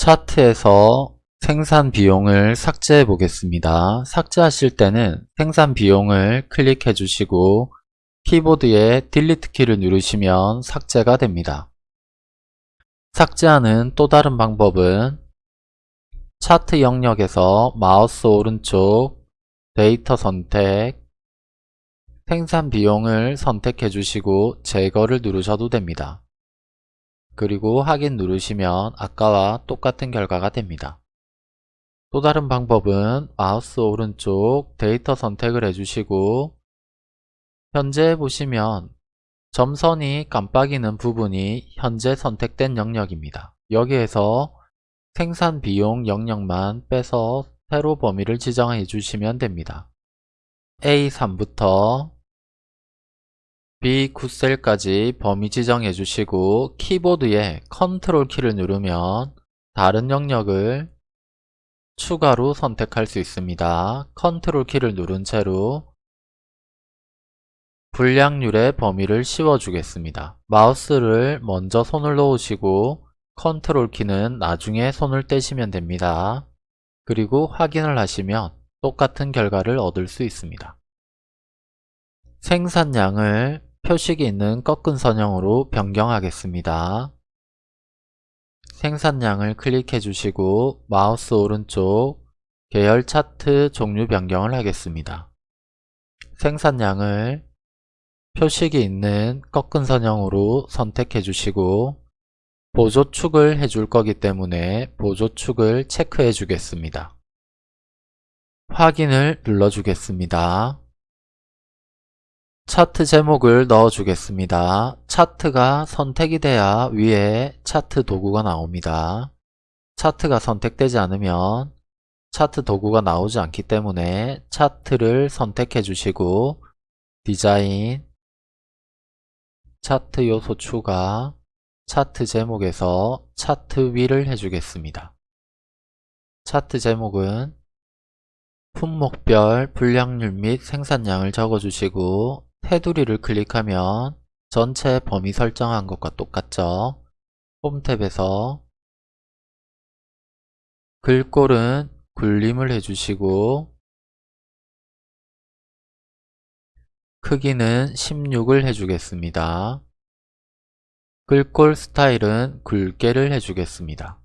차트에서 생산 비용을 삭제해 보겠습니다. 삭제하실 때는 생산 비용을 클릭해 주시고 키보드에 Delete 키를 누르시면 삭제가 됩니다. 삭제하는 또 다른 방법은 차트 영역에서 마우스 오른쪽 데이터 선택 생산 비용을 선택해 주시고 제거를 누르셔도 됩니다. 그리고 확인 누르시면 아까와 똑같은 결과가 됩니다. 또 다른 방법은 마우스 오른쪽 데이터 선택을 해주시고 현재 보시면 점선이 깜빡이는 부분이 현재 선택된 영역입니다. 여기에서 생산 비용 영역만 빼서 세로 범위를 지정해 주시면 됩니다. A3부터 B9셀까지 범위 지정해 주시고 키보드에 컨트롤 키를 누르면 다른 영역을 추가로 선택할 수 있습니다. 컨트롤 키를 누른 채로 불량률의 범위를 씌워주겠습니다. 마우스를 먼저 손을 놓으시고 컨트롤 키는 나중에 손을 떼시면 됩니다. 그리고 확인을 하시면 똑같은 결과를 얻을 수 있습니다. 생산량을 표식이 있는 꺾은 선형으로 변경하겠습니다. 생산량을 클릭해 주시고 마우스 오른쪽 계열 차트 종류 변경을 하겠습니다. 생산량을 표식이 있는 꺾은 선형으로 선택해 주시고 보조축을 해줄 거기 때문에 보조축을 체크해 주겠습니다. 확인을 눌러 주겠습니다. 차트 제목을 넣어 주겠습니다. 차트가 선택이 돼야 위에 차트 도구가 나옵니다. 차트가 선택되지 않으면 차트 도구가 나오지 않기 때문에 차트를 선택해 주시고 디자인, 차트 요소 추가, 차트 제목에서 차트 위를 해주겠습니다. 차트 제목은 품목별 분량률 및 생산량을 적어주시고 테두리를 클릭하면 전체 범위 설정한 것과 똑같죠. 홈 탭에서 글꼴은 굴림을 해주시고 크기는 16을 해주겠습니다. 글꼴 스타일은 굵게를 해주겠습니다.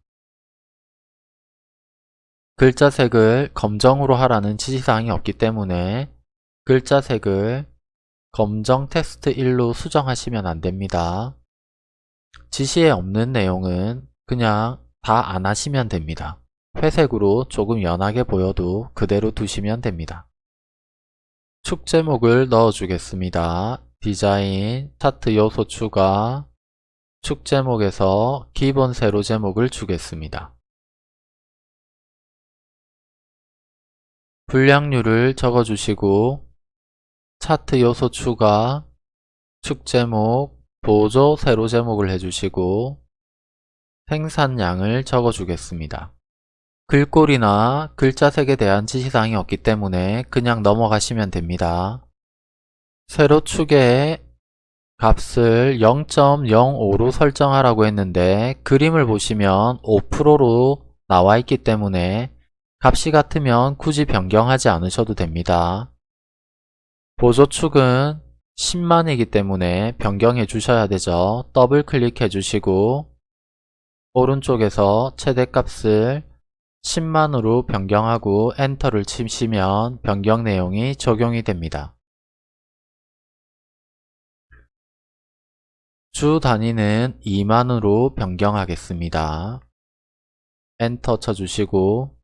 글자 색을 검정으로 하라는 지시사항이 없기 때문에 글자 색을 검정 텍스트 1로 수정하시면 안됩니다. 지시에 없는 내용은 그냥 다 안 하시면 됩니다. 회색으로 조금 연하게 보여도 그대로 두시면 됩니다. 축 제목을 넣어주겠습니다. 디자인, 차트 요소 추가, 축 제목에서 기본 세로 제목을 주겠습니다. 분량률을 적어주시고 차트 요소 추가, 축 제목, 보조 세로 제목을 해주시고 생산량을 적어주겠습니다. 글꼴이나 글자색에 대한 지시사항이 없기 때문에 그냥 넘어가시면 됩니다. 세로 축에 값을 0.05로 설정하라고 했는데 그림을 보시면 5%로 나와 있기 때문에 값이 같으면 굳이 변경하지 않으셔도 됩니다. 보조축은 10만이기 때문에 변경해 주셔야 되죠. 더블 클릭해 주시고 오른쪽에서 최대값을 10만으로 변경하고 엔터를 치시면 변경 내용이 적용이 됩니다. 주 단위는 2만으로 변경하겠습니다. 엔터 쳐주시고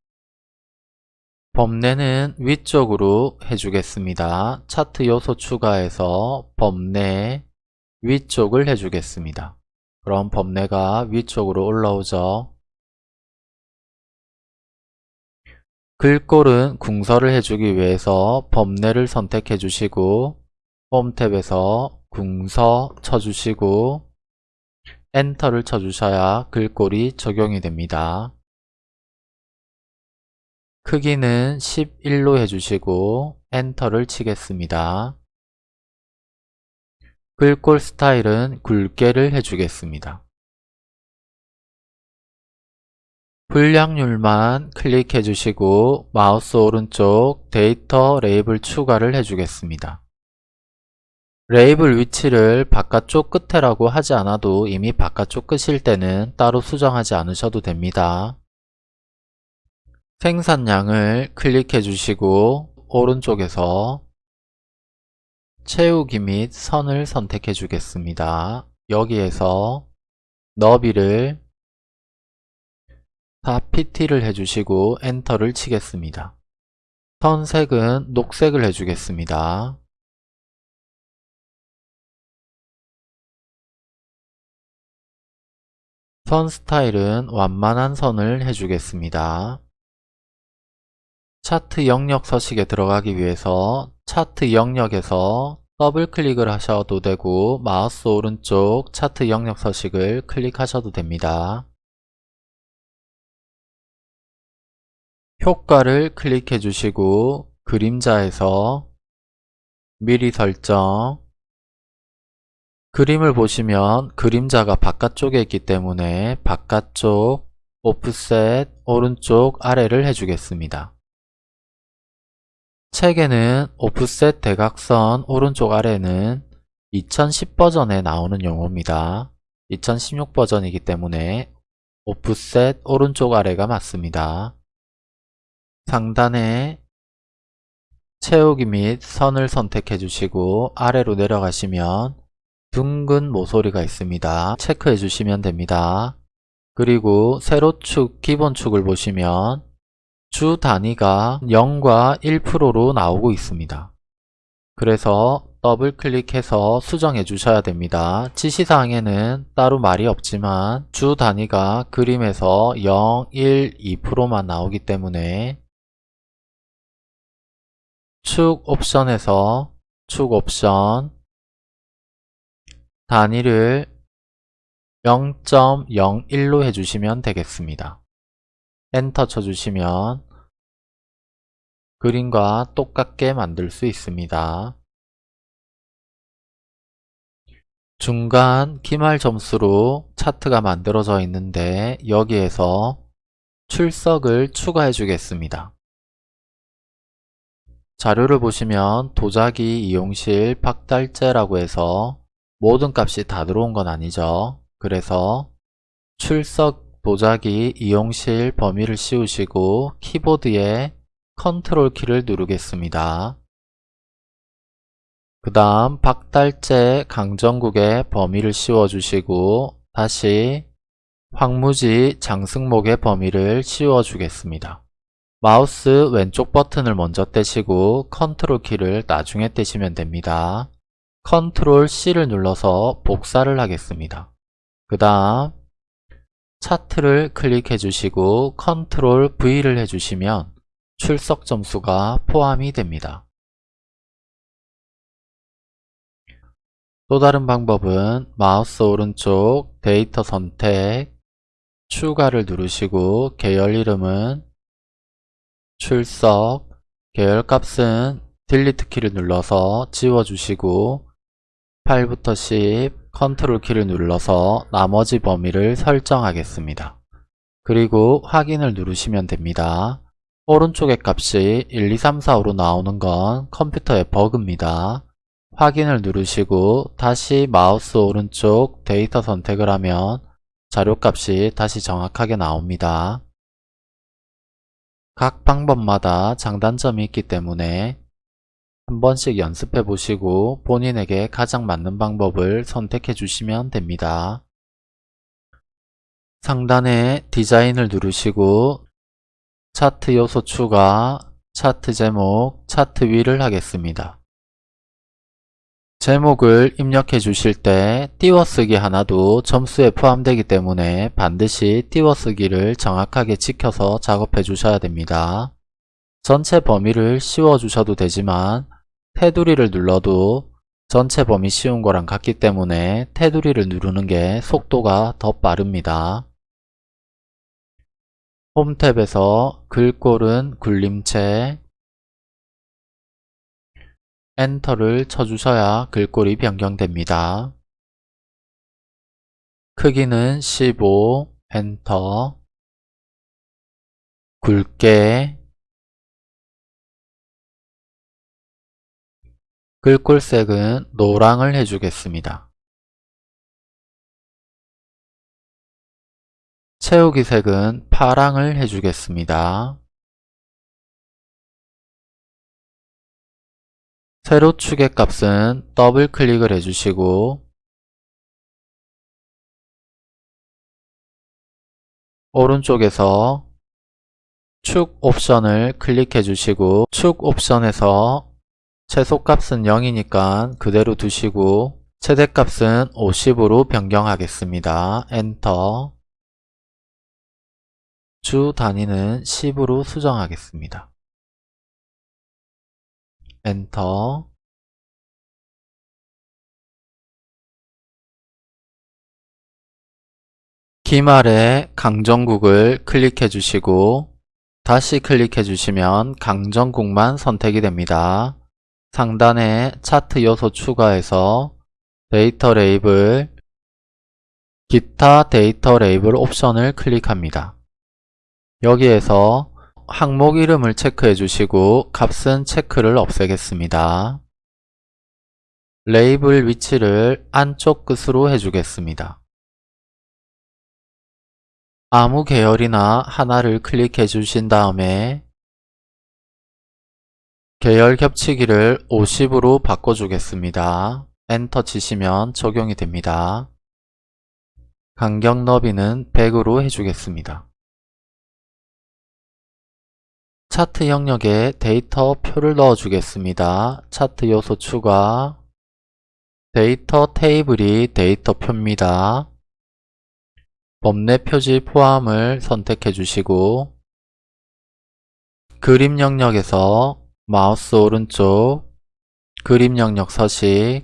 범례는 위쪽으로 해주겠습니다. 차트 요소 추가해서 범례 위쪽을 해주겠습니다. 그럼 범례가 위쪽으로 올라오죠. 글꼴은 궁서를 해주기 위해서 범례를 선택해 주시고 홈 탭에서 궁서 쳐주시고 엔터를 쳐주셔야 글꼴이 적용이 됩니다. 크기는 11로 해주시고 엔터를 치겠습니다. 글꼴 스타일은 굵게를 해주겠습니다. 불량률만 클릭해 주시고 마우스 오른쪽 데이터 레이블 추가를 해주겠습니다. 레이블 위치를 바깥쪽 끝에라고 하지 않아도 이미 바깥쪽 끝일 때는 따로 수정하지 않으셔도 됩니다. 생산량을 클릭해 주시고 오른쪽에서 채우기 및 선을 선택해 주겠습니다. 여기에서 너비를 4pt를 해주시고 엔터를 치겠습니다. 선색은 녹색을 해주겠습니다. 선 스타일은 완만한 선을 해주겠습니다. 차트 영역 서식에 들어가기 위해서 차트 영역에서 더블 클릭을 하셔도 되고 마우스 오른쪽 차트 영역 서식을 클릭하셔도 됩니다. 효과를 클릭해 주시고 그림자에서 미리 설정 그림을 보시면 그림자가 바깥쪽에 있기 때문에 바깥쪽 오프셋 오른쪽 아래를 해주겠습니다. 책에는 오프셋 대각선 오른쪽 아래는 2010 버전에 나오는 용어입니다. 2016 버전이기 때문에 오프셋 오른쪽 아래가 맞습니다. 상단에 채우기 및 선을 선택해 주시고 아래로 내려가시면 둥근 모서리가 있습니다. 체크해 주시면 됩니다. 그리고 세로축 기본축을 보시면 주 단위가 0과 1%로 나오고 있습니다. 그래서 더블 클릭해서 수정해 주셔야 됩니다. 지시사항에는 따로 말이 없지만 주 단위가 그림에서 0, 1, 2%만 나오기 때문에 축 옵션에서 축 옵션 단위를 0.01로 해주시면 되겠습니다. 엔터 쳐주시면 그림과 똑같게 만들 수 있습니다. 중간 기말 점수로 차트가 만들어져 있는데 여기에서 출석을 추가해 주겠습니다. 자료를 보시면 도자기 이용실 박달재라고 해서 모든 값이 다 들어온 건 아니죠. 그래서 출석 도자기 이용실 범위를 씌우시고 키보드에 컨트롤 키를 누르겠습니다. 그 다음 박달재 강정국의 범위를 씌워주시고 다시 황무지 장승목의 범위를 씌워주겠습니다. 마우스 왼쪽 버튼을 먼저 떼시고 컨트롤 키를 나중에 떼시면 됩니다. 컨트롤 C를 눌러서 복사를 하겠습니다. 그 다음 차트를 클릭해 주시고 컨트롤 V를 해주시면 출석 점수가 포함이 됩니다. 또 다른 방법은 마우스 오른쪽 데이터 선택 추가를 누르시고 계열 이름은 출석 계열 값은 Delete 키를 눌러서 지워주시고 8부터 10 컨트롤 키를 눌러서 나머지 범위를 설정하겠습니다. 그리고 확인을 누르시면 됩니다. 오른쪽의 값이 1, 2, 3, 4, 5로 나오는 건 컴퓨터의 버그입니다. 확인을 누르시고 다시 마우스 오른쪽 데이터 선택을 하면 자료값이 다시 정확하게 나옵니다. 각 방법마다 장단점이 있기 때문에 한 번씩 연습해 보시고 본인에게 가장 맞는 방법을 선택해 주시면 됩니다. 상단에 디자인을 누르시고 차트 요소 추가, 차트 제목, 차트 위를 하겠습니다. 제목을 입력해 주실 때 띄워쓰기 하나도 점수에 포함되기 때문에 반드시 띄워쓰기를 정확하게 지켜서 작업해 주셔야 됩니다. 전체 범위를 씌워 주셔도 되지만 테두리를 눌러도 전체 범위 씌운 거랑 같기 때문에 테두리를 누르는 게 속도가 더 빠릅니다. 홈 탭에서 글꼴은 굴림체 엔터를 쳐주셔야 글꼴이 변경됩니다. 크기는 15 엔터 굵게 글꼴색은 노랑을 해주겠습니다. 채우기 색은 파랑을 해주겠습니다. 세로 축의 값은 더블 클릭을 해주시고 오른쪽에서 축 옵션을 클릭해 주시고 축 옵션에서 최소값은 0이니까 그대로 두시고 최대값은 50으로 변경하겠습니다. 엔터 주 단위는 10으로 수정하겠습니다. 엔터 기말에 강정국을 클릭해 주시고 다시 클릭해 주시면 강정국만 선택이 됩니다. 상단에 차트 요소 추가해서 데이터 레이블 기타 데이터 레이블 옵션을 클릭합니다. 여기에서 항목 이름을 체크해 주시고 값은 체크를 없애겠습니다. 레이블 위치를 안쪽 끝으로 해주겠습니다. 아무 계열이나 하나를 클릭해 주신 다음에 계열 겹치기를 50으로 바꿔주겠습니다. 엔터 치시면 적용이 됩니다. 간격 너비는 100으로 해주겠습니다. 차트 영역에 데이터 표를 넣어주겠습니다. 차트 요소 추가 데이터 테이블이 데이터 표입니다. 범례 표지 포함을 선택해 주시고 그림 영역에서 마우스 오른쪽 그림 영역 서식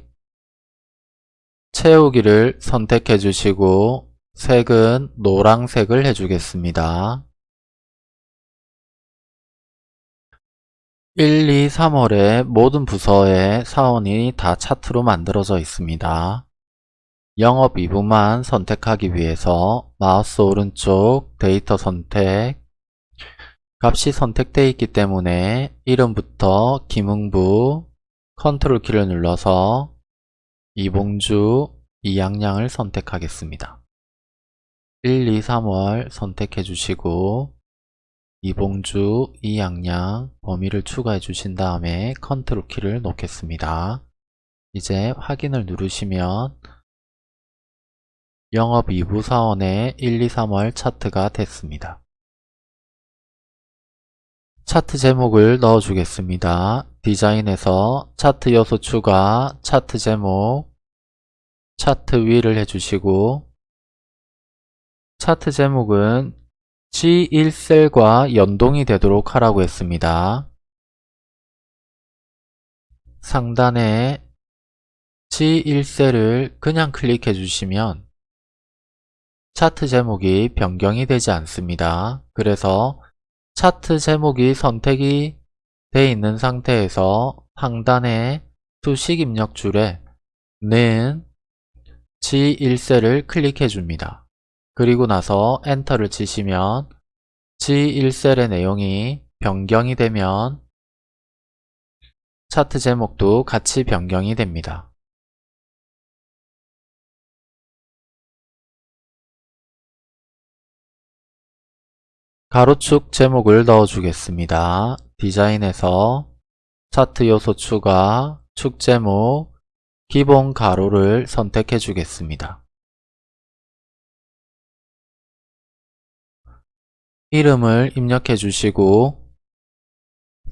채우기를 선택해 주시고 색은 노란색을 해주겠습니다. 1, 2, 3월에 모든 부서의 사원이 다 차트로 만들어져 있습니다. 영업 2부만 선택하기 위해서 마우스 오른쪽 데이터 선택 값이 선택되어 있기 때문에 이름부터 김흥부 컨트롤 키를 눌러서 이봉주 이양양을 선택하겠습니다. 1, 2, 3월 선택해 주시고 이봉주 이양양 범위를 추가해 주신 다음에 컨트롤 키를 놓겠습니다. 이제 확인을 누르시면 영업 2부 사원의 1, 2, 3월 차트가 됐습니다. 차트 제목을 넣어주겠습니다. 디자인에서 차트 요소 추가, 차트 제목, 차트 위를 해주시고 차트 제목은 G1셀과 연동이 되도록 하라고 했습니다. 상단에 G1셀을 그냥 클릭해 주시면 차트 제목이 변경이 되지 않습니다. 그래서 차트 제목이 선택이 되어 있는 상태에서 상단의 수식 입력 줄에 는 G1셀을 클릭해 줍니다. 그리고 나서 엔터를 치시면 G1셀의 내용이 변경이 되면 차트 제목도 같이 변경이 됩니다. 가로축 제목을 넣어주겠습니다. 디자인에서 차트 요소 추가, 축 제목, 기본 가로를 선택해 주겠습니다. 이름을 입력해 주시고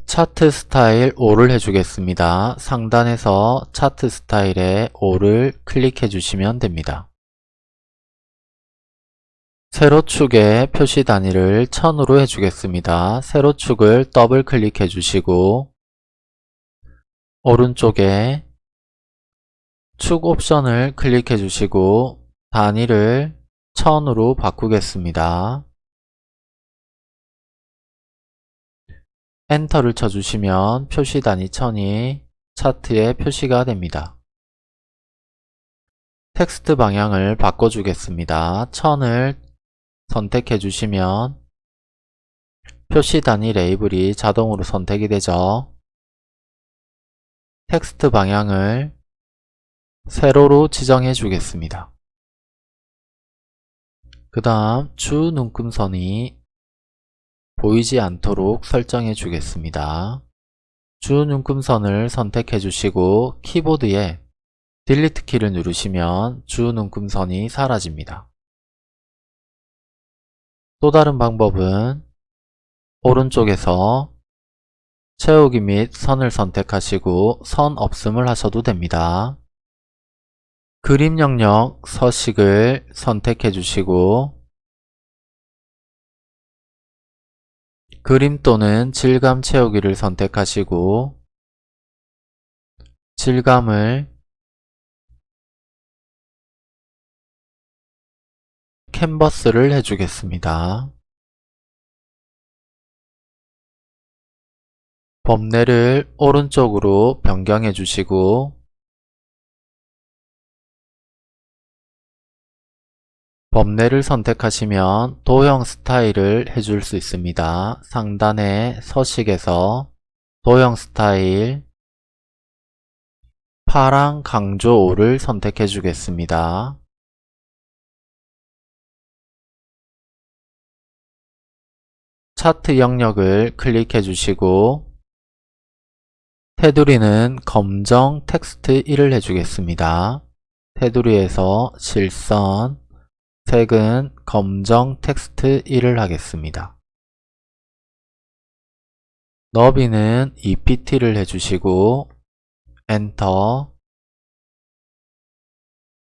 차트 스타일 5를 해주겠습니다. 상단에서 차트 스타일에 5를 클릭해 주시면 됩니다. 세로축의 표시 단위를 1000으로 해주겠습니다. 세로축을 더블 클릭해 주시고 오른쪽에 축 옵션을 클릭해 주시고 단위를 1000으로 바꾸겠습니다. 엔터를 쳐주시면 표시 단위 1000이 차트에 표시가 됩니다. 텍스트 방향을 바꿔주겠습니다. 1000을 선택해 주시면 표시 단위 레이블이 자동으로 선택이 되죠. 텍스트 방향을 세로로 지정해 주겠습니다. 그 다음 주 눈금선이 보이지 않도록 설정해 주겠습니다. 주 눈금선을 선택해 주시고 키보드에 딜리트 키를 누르시면 주 눈금선이 사라집니다. 또 다른 방법은 오른쪽에서 채우기 및 선을 선택하시고 선 없음을 하셔도 됩니다. 그림 영역 서식을 선택해 주시고 그림 또는 질감 채우기를 선택하시고 질감을 캔버스를 해주겠습니다. 범례를 오른쪽으로 변경해 주시고 범례를 선택하시면 도형 스타일을 해줄 수 있습니다. 상단의 서식에서 도형 스타일 파랑 강조 5를 선택해 주겠습니다. 차트 영역을 클릭해 주시고 테두리는 검정 텍스트 1을 해주겠습니다. 테두리에서 실선, 색은 검정 텍스트 1을 하겠습니다. 너비는 EPT를 해주시고 엔터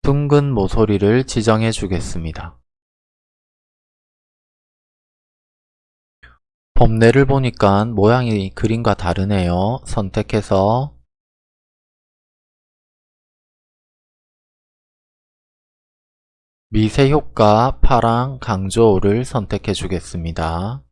둥근 모서리를 지정해 주겠습니다. 범례를 보니까 모양이 그림과 다르네요. 선택해서 미세 효과 파랑 강조를 선택해 주겠습니다.